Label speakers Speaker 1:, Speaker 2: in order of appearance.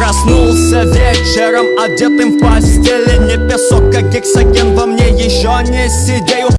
Speaker 1: Проснулся вечером, одетым в постели. Не песок, а гексоген во мне еще не сидею